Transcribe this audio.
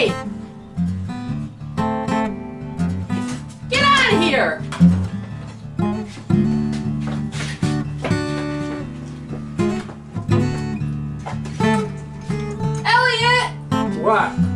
Hey! Get out of here! Elliot! What?